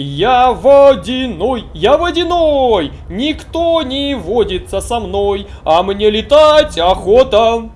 Я водяной, я водяной, никто не водится со мной, а мне летать охота.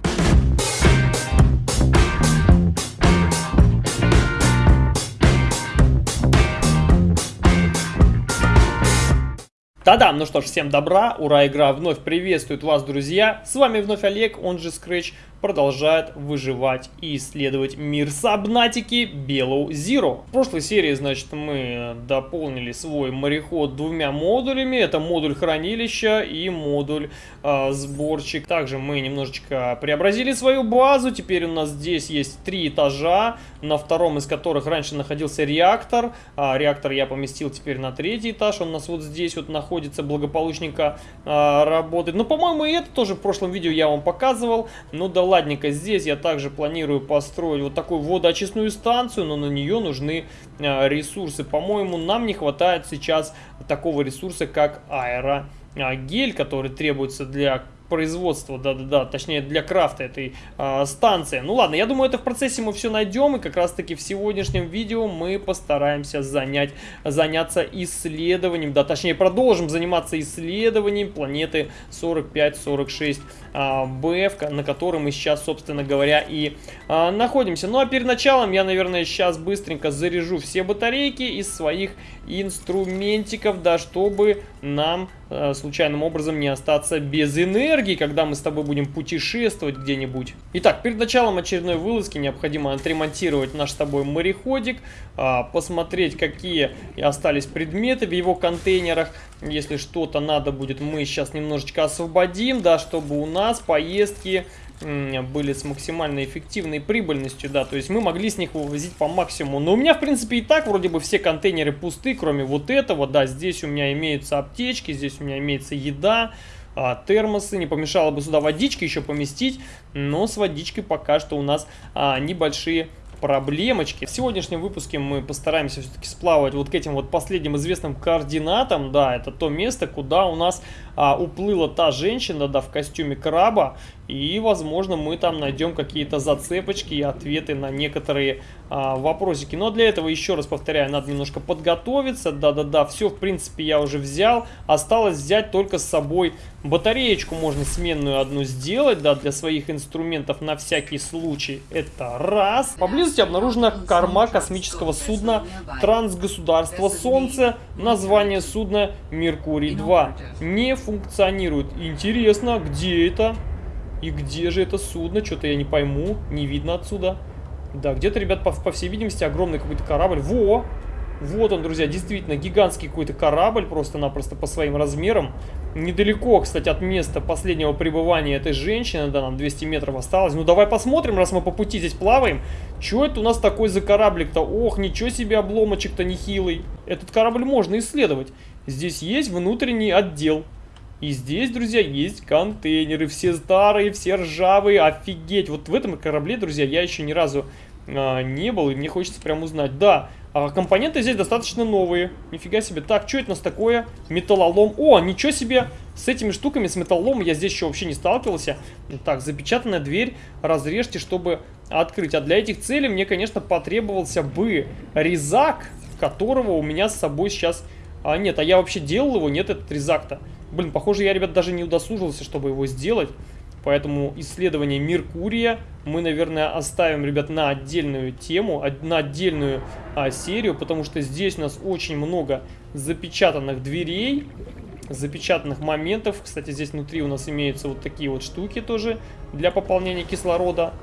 Да-да, ну что ж, всем добра, ура, игра вновь приветствует вас, друзья. С вами вновь Олег, он же Scratch, продолжает выживать и исследовать мир Сабнатики Below Zero. В прошлой серии, значит, мы дополнили свой мореход двумя модулями. Это модуль хранилища и модуль э, сборщик. Также мы немножечко преобразили свою базу. Теперь у нас здесь есть три этажа, на втором из которых раньше находился реактор. А, реактор я поместил теперь на третий этаж. Он у нас вот здесь вот находится, благополучненько э, работает. Ну, по-моему, и это тоже в прошлом видео я вам показывал. Ну да ладненько, здесь я также планирую построить вот такую водоочистную станцию, но на нее нужны э, ресурсы. По-моему, нам не хватает сейчас такого ресурса, как аэрогель, который требуется для производства, да-да-да, точнее для крафта этой э, станции. Ну ладно, я думаю, это в процессе мы все найдем, и как раз-таки в сегодняшнем видео мы постараемся занять, заняться исследованием, да, точнее продолжим заниматься исследованием планеты 45-46 э, БФ, на которой мы сейчас, собственно говоря, и э, находимся. Ну а перед началом я, наверное, сейчас быстренько заряжу все батарейки из своих инструментиков, да, чтобы нам случайным образом не остаться без энергии, когда мы с тобой будем путешествовать где-нибудь. Итак, перед началом очередной вылазки необходимо отремонтировать наш с тобой мореходик, э, посмотреть, какие остались предметы в его контейнерах. Если что-то надо будет, мы сейчас немножечко освободим, да, чтобы у нас поездки были с максимальной эффективной прибыльностью, да, то есть мы могли с них вывозить по максимуму. Но у меня, в принципе, и так вроде бы все контейнеры пусты, кроме вот этого, да, здесь у меня имеются аптечки, здесь у меня имеется еда, а, термосы, не помешало бы сюда водички еще поместить, но с водичкой пока что у нас а, небольшие проблемочки. В сегодняшнем выпуске мы постараемся все-таки сплавать вот к этим вот последним известным координатам. Да, это то место, куда у нас а, уплыла та женщина, да, в костюме краба. И, возможно, мы там найдем какие-то зацепочки и ответы на некоторые а, вопросики. Но для этого, еще раз повторяю, надо немножко подготовиться. Да-да-да, все, в принципе, я уже взял. Осталось взять только с собой батареечку. Можно сменную одну сделать, да, для своих инструментов на всякий случай. Это раз. Поблизости обнаружена корма космического судна Трансгосударство Солнце. Название судна Меркурий-2. Не функционирует. Интересно, где это? И где же это судно? Что-то я не пойму. Не видно отсюда. Да, где-то, ребят, по, по всей видимости, огромный какой-то корабль. Во! Вот он, друзья, действительно гигантский какой-то корабль, просто-напросто по своим размерам. Недалеко, кстати, от места последнего пребывания этой женщины, да, нам 200 метров осталось. Ну, давай посмотрим, раз мы по пути здесь плаваем. Что это у нас такой за кораблик-то? Ох, ничего себе обломочек-то нехилый. Этот корабль можно исследовать. Здесь есть внутренний отдел. И здесь, друзья, есть контейнеры. Все старые, все ржавые. Офигеть. Вот в этом корабле, друзья, я еще ни разу а, не был. И мне хочется прям узнать. Да, а компоненты здесь достаточно новые. Нифига себе. Так, что это у нас такое? Металлолом. О, ничего себе. С этими штуками, с металлолом я здесь еще вообще не сталкивался. Так, запечатанная дверь. Разрежьте, чтобы открыть. А для этих целей мне, конечно, потребовался бы резак, которого у меня с собой сейчас... А, нет, а я вообще делал его? Нет, этот резак-то. Блин, похоже, я, ребят, даже не удосужился, чтобы его сделать. Поэтому исследование Меркурия мы, наверное, оставим, ребят, на отдельную тему, на отдельную а, серию, потому что здесь у нас очень много запечатанных дверей, запечатанных моментов. Кстати, здесь внутри у нас имеются вот такие вот штуки тоже для пополнения кислорода.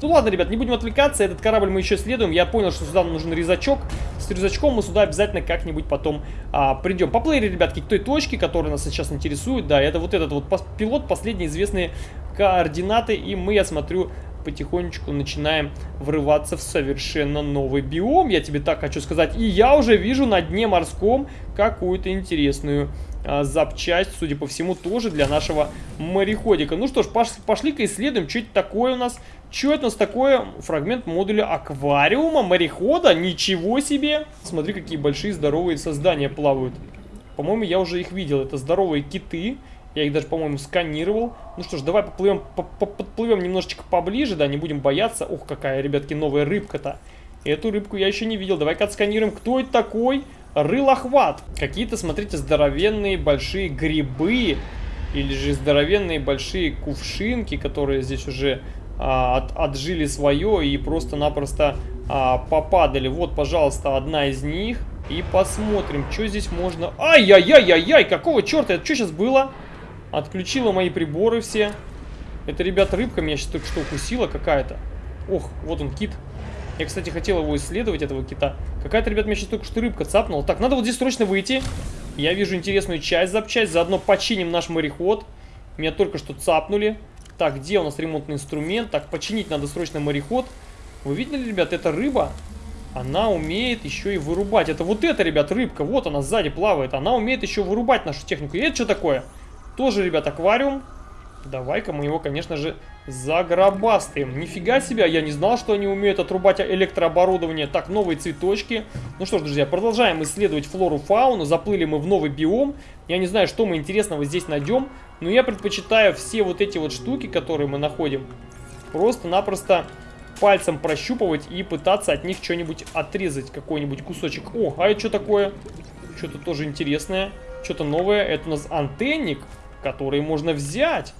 Ну ладно, ребят, не будем отвлекаться, этот корабль мы еще следуем. Я понял, что сюда нужен резачок. С резачком мы сюда обязательно как-нибудь потом а, придем. Поплыли, ребятки, к той точке, которая нас сейчас интересует. Да, это вот этот вот пилот, последние известные координаты. И мы, я смотрю, потихонечку начинаем врываться в совершенно новый биом. Я тебе так хочу сказать. И я уже вижу на дне морском какую-то интересную запчасть, судя по всему, тоже для нашего мореходика. Ну что ж, пошли-ка исследуем, что это такое у нас. Что это у нас такое? Фрагмент модуля аквариума, морехода? Ничего себе! Смотри, какие большие здоровые создания плавают. По-моему, я уже их видел. Это здоровые киты. Я их даже, по-моему, сканировал. Ну что ж, давай поплывем, подплывем немножечко поближе, да, не будем бояться. Ох, какая, ребятки, новая рыбка-то. Эту рыбку я еще не видел. Давай-ка отсканируем, кто это такой. Рылохват. Какие-то, смотрите, здоровенные большие грибы. Или же здоровенные большие кувшинки, которые здесь уже а, от, отжили свое и просто-напросто а, попадали. Вот, пожалуйста, одна из них. И посмотрим, что здесь можно... Ай-яй-яй-яй-яй! Какого черта? Это что сейчас было? Отключила мои приборы все. Это, ребят, рыбка меня сейчас только что укусила какая-то. Ох, вот он, кит. Я, кстати, хотел его исследовать, этого кита. Какая-то, ребят, меня сейчас только что рыбка цапнула. Так, надо вот здесь срочно выйти. Я вижу интересную часть запчасть. Заодно починим наш мореход. Меня только что цапнули. Так, где у нас ремонтный инструмент? Так, починить надо срочно мореход. Вы видели, ребят, это рыба? Она умеет еще и вырубать. Это вот эта, ребят, рыбка. Вот она сзади плавает. Она умеет еще вырубать нашу технику. И это что такое? Тоже, ребят, аквариум. Давай-ка мы его, конечно же, загробастаем. Нифига себе, я не знал, что они умеют отрубать электрооборудование. Так, новые цветочки. Ну что ж, друзья, продолжаем исследовать флору, фауну. Заплыли мы в новый биом. Я не знаю, что мы интересного здесь найдем. Но я предпочитаю все вот эти вот штуки, которые мы находим, просто-напросто пальцем прощупывать и пытаться от них что-нибудь отрезать, какой-нибудь кусочек. О, а это что такое? Что-то тоже интересное, что-то новое. Это у нас антенник, который можно взять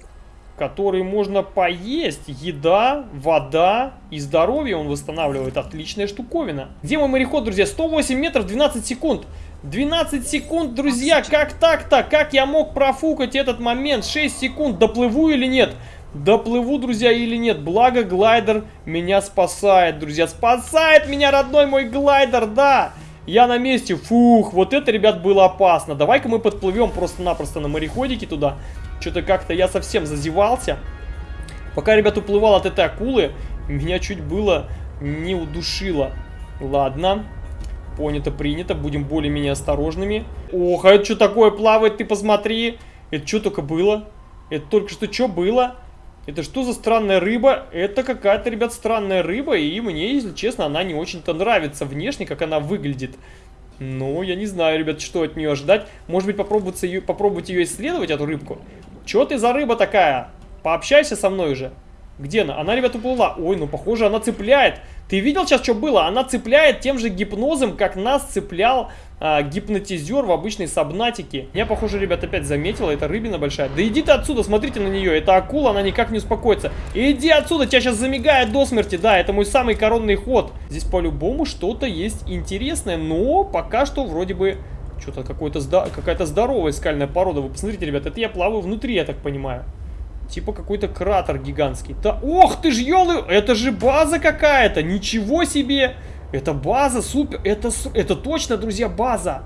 который можно поесть. Еда, вода и здоровье он восстанавливает. Отличная штуковина. Где мой мореход, друзья? 108 метров, 12 секунд. 12 секунд, друзья, как так-то? Как я мог профукать этот момент? 6 секунд, доплыву или нет? Доплыву, друзья, или нет? Благо, глайдер меня спасает, друзья. Спасает меня, родной мой глайдер, да! Я на месте. Фух, вот это, ребят, было опасно. Давай-ка мы подплывем просто-напросто на мореходике туда. Что-то как-то я совсем зазевался. Пока, ребят, уплывал от этой акулы, меня чуть было не удушило. Ладно. Понято, принято. Будем более-менее осторожными. Ох, а это что такое плавает, ты посмотри. Это что только было? Это только что что было? Это что за странная рыба? Это какая-то, ребят, странная рыба, и мне, если честно, она не очень-то нравится внешне, как она выглядит. Ну, я не знаю, ребят, что от нее ожидать. Может быть, попробовать ее, попробовать ее исследовать, эту рыбку? Че ты за рыба такая? Пообщайся со мной уже. Где она? Она, ребят, уплыла. Ой, ну, похоже, она цепляет. Ты видел сейчас, что было? Она цепляет тем же гипнозом, как нас цеплял а, гипнотизер в обычной сабнатике. Я, похоже, ребят, опять заметила. Это рыбина большая. Да иди ты отсюда, смотрите на нее. Это акула, она никак не успокоится. Иди отсюда, тебя сейчас замигает до смерти. Да, это мой самый коронный ход. Здесь по-любому что-то есть интересное. Но пока что вроде бы что-то какая-то здоровая скальная порода. Вы посмотрите, ребят, это я плаваю внутри, я так понимаю. Типа какой-то кратер гигантский. Да, ох ты ж, елы, это же база какая-то, ничего себе. Это база, супер, это, это точно, друзья, база.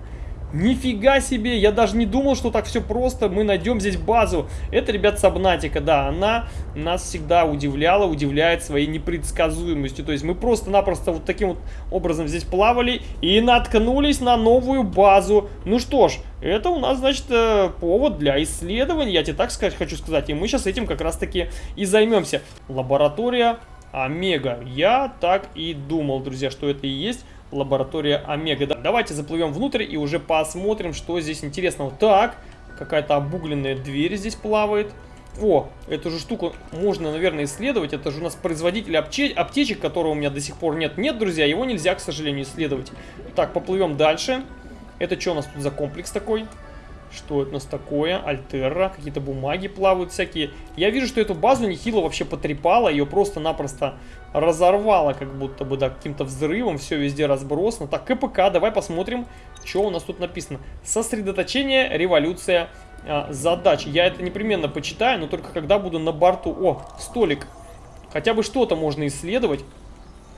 Нифига себе, я даже не думал, что так все просто, мы найдем здесь базу. Это, ребят, Сабнатика, да, она нас всегда удивляла, удивляет своей непредсказуемостью. То есть мы просто-напросто вот таким вот образом здесь плавали и наткнулись на новую базу. Ну что ж, это у нас, значит, э, повод для исследования, я тебе так сказать хочу сказать. И мы сейчас этим как раз-таки и займемся. Лаборатория Омега. Я так и думал, друзья, что это и есть лаборатория Омега. Давайте заплывем внутрь и уже посмотрим, что здесь интересного. Так, какая-то обугленная дверь здесь плавает. О, эту же штуку можно, наверное, исследовать. Это же у нас производитель аптечек, которого у меня до сих пор нет. Нет, друзья, его нельзя, к сожалению, исследовать. Так, поплывем дальше. Это что у нас тут за комплекс такой? Что это у нас такое? Альтерра, какие-то бумаги плавают всякие. Я вижу, что эту базу нехило вообще потрепало, ее просто-напросто разорвало, как будто бы, да, каким-то взрывом, все везде разбросано. Так, КПК, давай посмотрим, что у нас тут написано. Сосредоточение, революция, а, задач. Я это непременно почитаю, но только когда буду на борту. О, столик. Хотя бы что-то можно исследовать.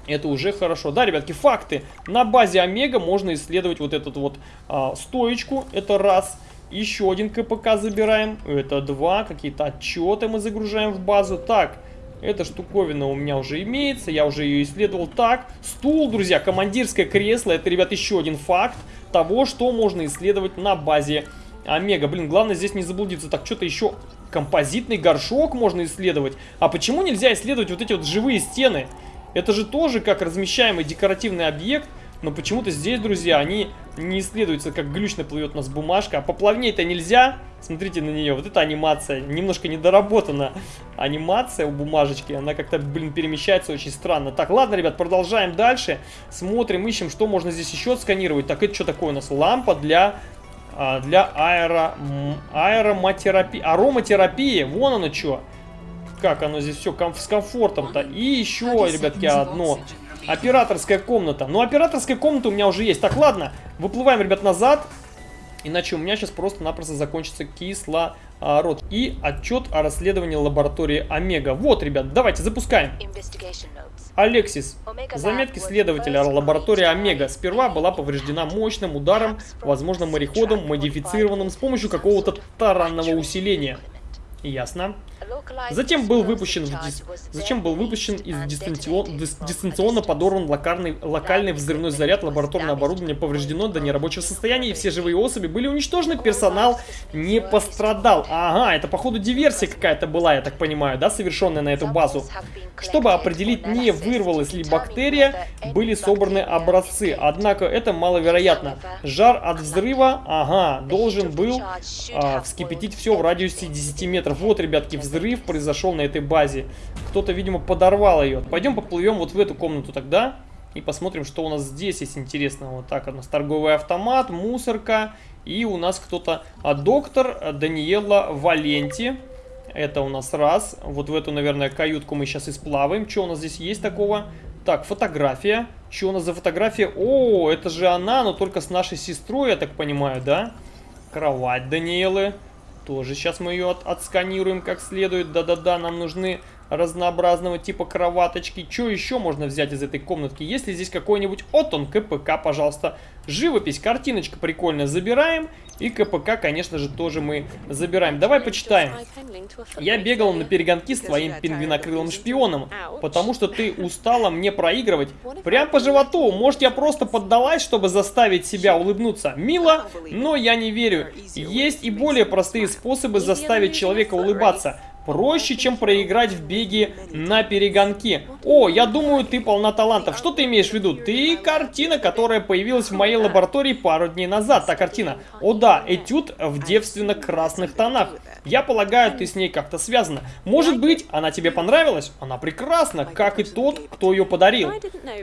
Это уже хорошо. Да, ребятки, факты. На базе Омега можно исследовать вот эту вот а, стоечку. Это раз. Еще один КПК забираем. Это два. Какие-то отчеты мы загружаем в базу. Так, эта штуковина у меня уже имеется. Я уже ее исследовал. Так, стул, друзья, командирское кресло. Это, ребят, еще один факт того, что можно исследовать на базе Омега. Блин, главное здесь не заблудиться. Так, что-то еще... Композитный горшок можно исследовать. А почему нельзя исследовать вот эти вот живые стены? Это же тоже как размещаемый декоративный объект. Но почему-то здесь, друзья, они не исследуются, как глючно плывет у нас бумажка. А поплавнее-то нельзя. Смотрите на нее. Вот эта анимация немножко недоработана. Анимация у бумажечки, она как-то, блин, перемещается очень странно. Так, ладно, ребят, продолжаем дальше. Смотрим, ищем, что можно здесь еще сканировать. Так, это что такое у нас? Лампа для а, для аэро, аэроматерапии, ароматерапии, вон оно что. Как оно здесь все ком с комфортом-то. И еще, ребятки, одно. Операторская комната. Ну, операторская комната у меня уже есть. Так, ладно, выплываем, ребят, назад. Иначе у меня сейчас просто-напросто закончится кислород. И отчет о расследовании лаборатории Омега. Вот, ребят, давайте запускаем. Алексис. Заметки следователя лаборатории Омега. Сперва была повреждена мощным ударом, возможно, мореходом, модифицированным с помощью какого-то таранного усиления. Ясно. Затем был выпущен, дис... Затем был выпущен из дистанцион... дистанционно подорван локальный... локальный взрывной заряд, лабораторное оборудование повреждено до нерабочего состояния, и все живые особи были уничтожены, персонал не пострадал. Ага, это походу диверсия какая-то была, я так понимаю, да, совершенная на эту базу. Чтобы определить, не вырвалась ли бактерия, были собраны образцы, однако это маловероятно. Жар от взрыва, ага, должен был а, вскипятить все в радиусе 10 метров. Вот, ребятки, взрыв произошел на этой базе. Кто-то, видимо, подорвал ее. Пойдем поплывем вот в эту комнату тогда. И посмотрим, что у нас здесь есть интересного. Вот так у нас торговый автомат, мусорка. И у нас кто-то... А, доктор Даниэла Валенти. Это у нас раз. Вот в эту, наверное, каютку мы сейчас и сплаваем. Что у нас здесь есть такого? Так, фотография. Что у нас за фотография? О, это же она, но только с нашей сестрой, я так понимаю, да? Кровать Даниэлы. Тоже сейчас мы ее от отсканируем как следует. Да-да-да, нам нужны разнообразного типа кроваточки. Что еще можно взять из этой комнатки? Если здесь какой-нибудь... Вот он, КПК, пожалуйста. Живопись, картиночка прикольная. Забираем. И КПК, конечно же, тоже мы забираем. Давай почитаем. Я бегал на перегонки с твоим пингвинокрылым шпионом, потому что ты устала мне проигрывать. Прям по животу. Может, я просто поддалась, чтобы заставить себя улыбнуться? Мило, но я не верю. Есть и более простые способы заставить человека улыбаться проще, чем проиграть в беге на перегонки. О, я думаю, ты полна талантов. Что ты имеешь в виду? Ты картина, которая появилась в моей лаборатории пару дней назад. Та картина. О да, этюд в девственно-красных тонах. Я полагаю, ты с ней как-то связана. Может быть, она тебе понравилась? Она прекрасна, как и тот, кто ее подарил.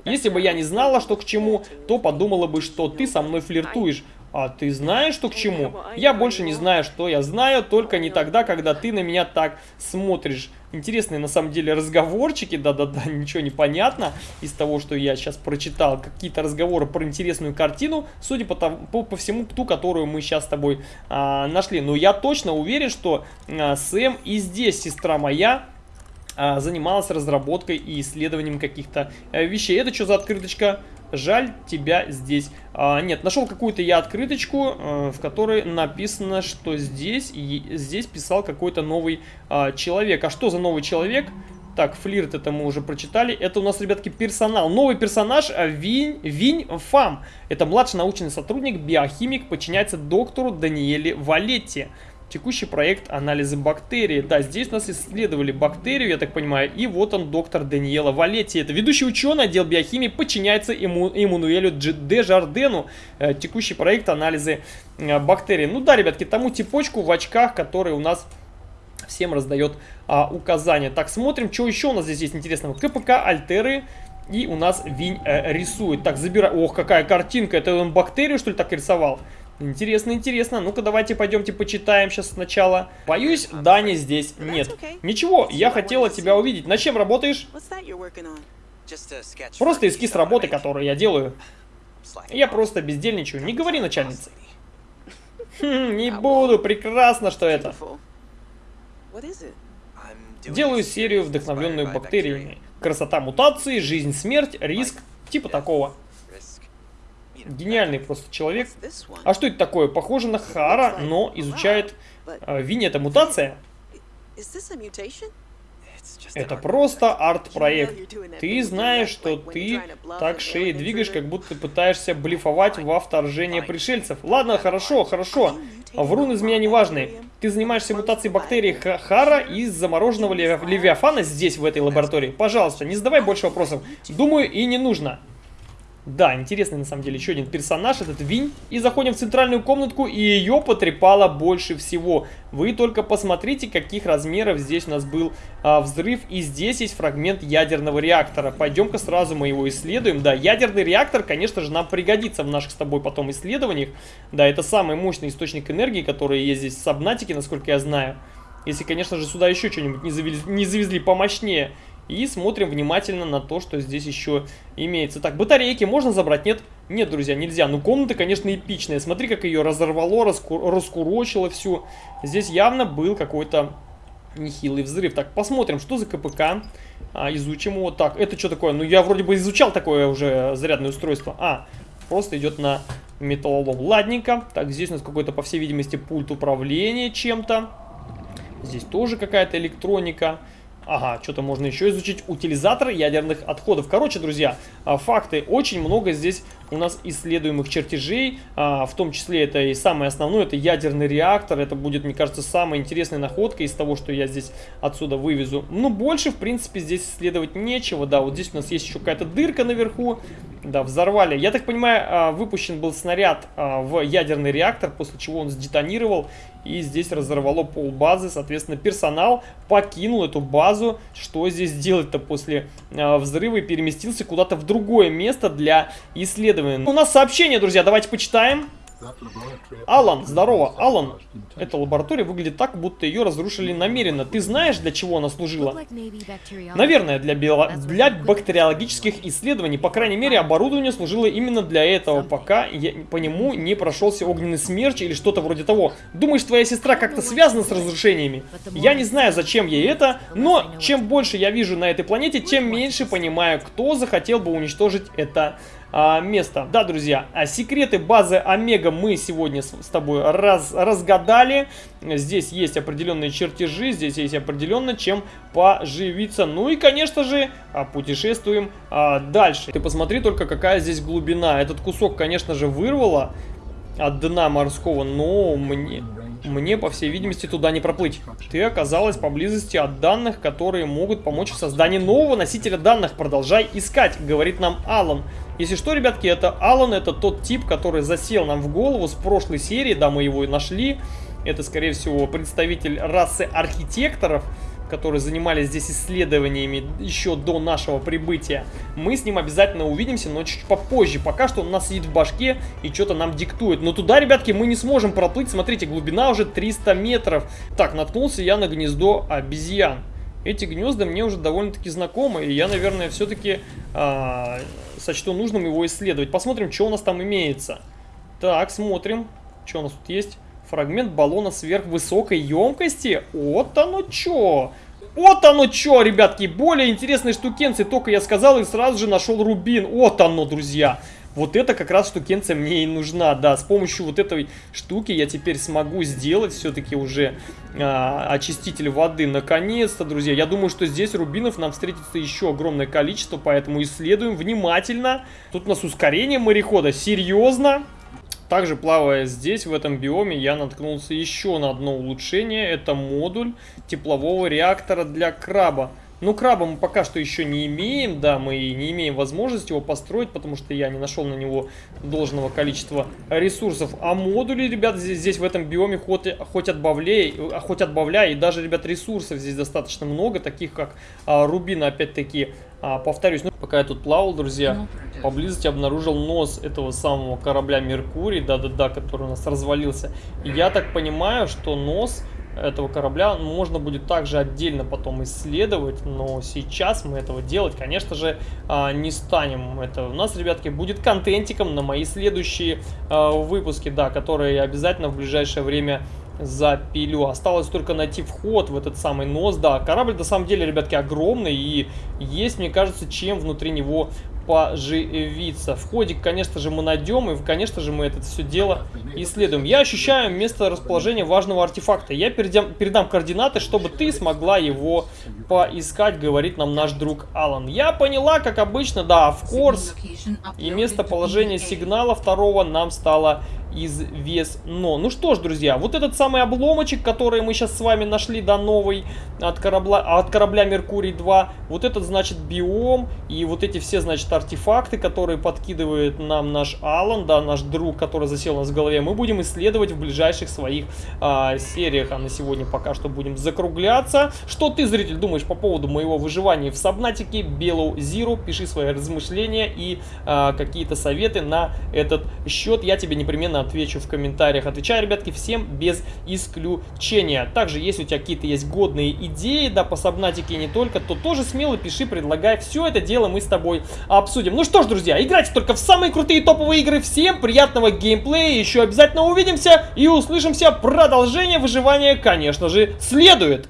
Если бы я не знала, что к чему, то подумала бы, что ты со мной флиртуешь. А ты знаешь, что к чему? Я больше не знаю, что я знаю, только не тогда, когда ты на меня так смотришь. Интересные на самом деле разговорчики, да-да-да, ничего не понятно из того, что я сейчас прочитал. Какие-то разговоры про интересную картину, судя по, тому, по, по всему, ту, которую мы сейчас с тобой а, нашли. Но я точно уверен, что а, Сэм и здесь, сестра моя, а, занималась разработкой и исследованием каких-то а, вещей. Это что за открыточка? Жаль тебя здесь. А, нет, нашел какую-то я открыточку, э, в которой написано, что здесь, здесь писал какой-то новый а, человек. А что за новый человек? Так, флирт это мы уже прочитали. Это у нас, ребятки, персонал. Новый персонаж а, Винь, Винь Фам. Это младший научный сотрудник, биохимик, подчиняется доктору Даниэле Валетти. Текущий проект анализа бактерий. Да, здесь нас исследовали бактерию, я так понимаю. И вот он, доктор Даниэла Валетти. Это ведущий ученый отдел биохимии, подчиняется Эму, Эммануэлю Де Жардену. Э, текущий проект анализа э, бактерий. Ну да, ребятки, тому типочку в очках, который у нас всем раздает а, указания. Так, смотрим, что еще у нас здесь есть интересного. КПК, альтеры, и у нас Винь э, рисует. Так, забирай. Ох, какая картинка. Это он бактерию, что ли, так рисовал? Интересно, интересно. Ну-ка, давайте пойдемте почитаем сейчас сначала. Боюсь, Дани здесь нет. Ничего, я хотела тебя увидеть. На чем работаешь? Просто эскиз работы, которую я делаю. Я просто бездельничаю. Не говори начальнице. Хм, не буду. Прекрасно, что это. Делаю серию, вдохновленную бактериями. Красота мутации, жизнь, смерть, риск. Типа такого. Гениальный просто человек. А что это такое? Похоже на Хара, но изучает э, Винни. Это мутация? Это просто арт-проект. Ты знаешь, что ты так шеей двигаешь, как будто пытаешься блефовать во вторжение пришельцев. Ладно, хорошо, хорошо. Врун из меня неважный. Ты занимаешься мутацией бактерий Хара из замороженного левиафана здесь, в этой лаборатории. Пожалуйста, не задавай больше вопросов. Думаю, и не нужно. Да, интересный на самом деле еще один персонаж, этот Винь. И заходим в центральную комнатку, и ее потрепало больше всего. Вы только посмотрите, каких размеров здесь у нас был а, взрыв. И здесь есть фрагмент ядерного реактора. Пойдем-ка сразу мы его исследуем. Да, ядерный реактор, конечно же, нам пригодится в наших с тобой потом исследованиях. Да, это самый мощный источник энергии, который есть здесь в Сабнатике, насколько я знаю. Если, конечно же, сюда еще что-нибудь не завезли, не завезли помощнее. И смотрим внимательно на то, что здесь еще имеется. Так, батарейки можно забрать? Нет? Нет, друзья, нельзя. Ну, комната, конечно, эпичная. Смотри, как ее разорвало, раску раскурочило всю. Здесь явно был какой-то нехилый взрыв. Так, посмотрим, что за КПК. А, изучим его. Так, это что такое? Ну, я вроде бы изучал такое уже зарядное устройство. А, просто идет на металлолом. Ладненько. Так, здесь у нас какой-то, по всей видимости, пульт управления чем-то. Здесь тоже какая-то электроника. Ага, что-то можно еще изучить. Утилизатор ядерных отходов. Короче, друзья, а, факты. Очень много здесь у нас исследуемых чертежей. А, в том числе это и самое основное, это ядерный реактор. Это будет, мне кажется, самая интересная находка из того, что я здесь отсюда вывезу. Ну, больше, в принципе, здесь исследовать нечего. Да, вот здесь у нас есть еще какая-то дырка наверху. Да, взорвали. Я так понимаю, а, выпущен был снаряд в ядерный реактор, после чего он сдетонировал. И здесь разорвало пол базы. Соответственно, персонал покинул эту базу. Что здесь делать-то после э, взрыва? И переместился куда-то в другое место для исследования. У нас сообщение, друзья, давайте почитаем. Алан, здорово, Алан. Эта лаборатория выглядит так, будто ее разрушили намеренно. Ты знаешь, для чего она служила? Наверное, для, био... для бактериологических исследований. По крайней мере, оборудование служило именно для этого, пока я... по нему не прошелся огненный смерч или что-то вроде того. Думаешь, твоя сестра как-то связана с разрушениями? Я не знаю, зачем ей это, но чем больше я вижу на этой планете, тем меньше понимаю, кто захотел бы уничтожить это место. Да, друзья, а секреты базы Омега мы сегодня с, с тобой раз, разгадали. Здесь есть определенные чертежи, здесь есть определенно чем поживиться. Ну и, конечно же, а, путешествуем а, дальше. Ты посмотри только, какая здесь глубина. Этот кусок, конечно же, вырвало от дна морского, но мне... Мне, по всей видимости, туда не проплыть. Ты оказалась поблизости от данных, которые могут помочь в создании нового носителя данных. Продолжай искать, говорит нам Алан. Если что, ребятки, это Алан, это тот тип, который засел нам в голову с прошлой серии, да, мы его и нашли. Это, скорее всего, представитель расы архитекторов которые занимались здесь исследованиями еще до нашего прибытия. Мы с ним обязательно увидимся, но чуть попозже. Пока что он у нас сидит в башке и что-то нам диктует. Но туда, ребятки, мы не сможем проплыть. Смотрите, глубина уже 300 метров. Так, наткнулся я на гнездо обезьян. Эти гнезда мне уже довольно-таки знакомы, и я, наверное, все-таки а, сочту нужным его исследовать. Посмотрим, что у нас там имеется. Так, смотрим, что у нас тут есть. Фрагмент баллона сверхвысокой емкости. Вот оно что! Вот оно что, ребятки, более интересные штукенцы. Только я сказал и сразу же нашел рубин. Вот оно, друзья. Вот это как раз штукенция мне и нужна, да. С помощью вот этой штуки я теперь смогу сделать все-таки уже а, очиститель воды. Наконец-то, друзья. Я думаю, что здесь рубинов нам встретится еще огромное количество, поэтому исследуем внимательно. Тут у нас ускорение морехода. Серьезно? Также плавая здесь, в этом биоме, я наткнулся еще на одно улучшение. Это модуль теплового реактора для краба. Ну, краба мы пока что еще не имеем, да, мы не имеем возможности его построить, потому что я не нашел на него должного количества ресурсов. А модули, ребят, здесь, здесь в этом биоме хоть, хоть отбавляй, хоть отбавляй, и даже, ребят, ресурсов здесь достаточно много, таких как а, рубин, опять-таки, а, повторюсь, ну, пока я тут плавал, друзья, ну, поблизости обнаружил нос этого самого корабля Меркурий, да-да-да, который у нас развалился. И я так понимаю, что нос этого корабля можно будет также отдельно потом исследовать, но сейчас мы этого делать, конечно же, а, не станем. Это у нас, ребятки, будет контентиком на мои следующие а, выпуски, да, которые обязательно в ближайшее время запилю. Осталось только найти вход в этот самый нос. Да, корабль на самом деле, ребятки, огромный. И есть, мне кажется, чем внутри него поживиться. Входик, конечно же, мы найдем, и, конечно же, мы это все дело исследуем. Я ощущаю место расположения важного артефакта. Я передам, передам координаты, чтобы ты смогла его поискать, говорит нам наш друг Алан. Я поняла, как обычно, да, в курс и местоположение сигнала второго нам стало известно. Ну что ж, друзья, вот этот самый обломочек, который мы сейчас с вами нашли, да, новый, от корабля, от корабля Меркурий 2, вот этот, значит, биом, и вот эти все, значит, артефакты, которые подкидывает нам наш Алан, да, наш друг, который засел у нас в голове, мы будем исследовать в ближайших своих а, сериях, а на сегодня пока что будем закругляться. Что ты, зритель, думаешь по поводу моего выживания в Сабнатике, Белоу Зиру? Пиши свои размышления и а, какие-то советы на этот счет. Я тебе непременно отвечу в комментариях. Отвечаю, ребятки, всем без исключения. Также, если у тебя какие-то есть годные идеи, да, по Сабнатике не только, то тоже смело пиши, предлагай. Все это дело мы с тобой обсудим. Ну что ж, друзья, играйте только в самые крутые топовые игры. Всем приятного геймплея. Еще обязательно увидимся и услышимся. Продолжение выживания, конечно же, следует.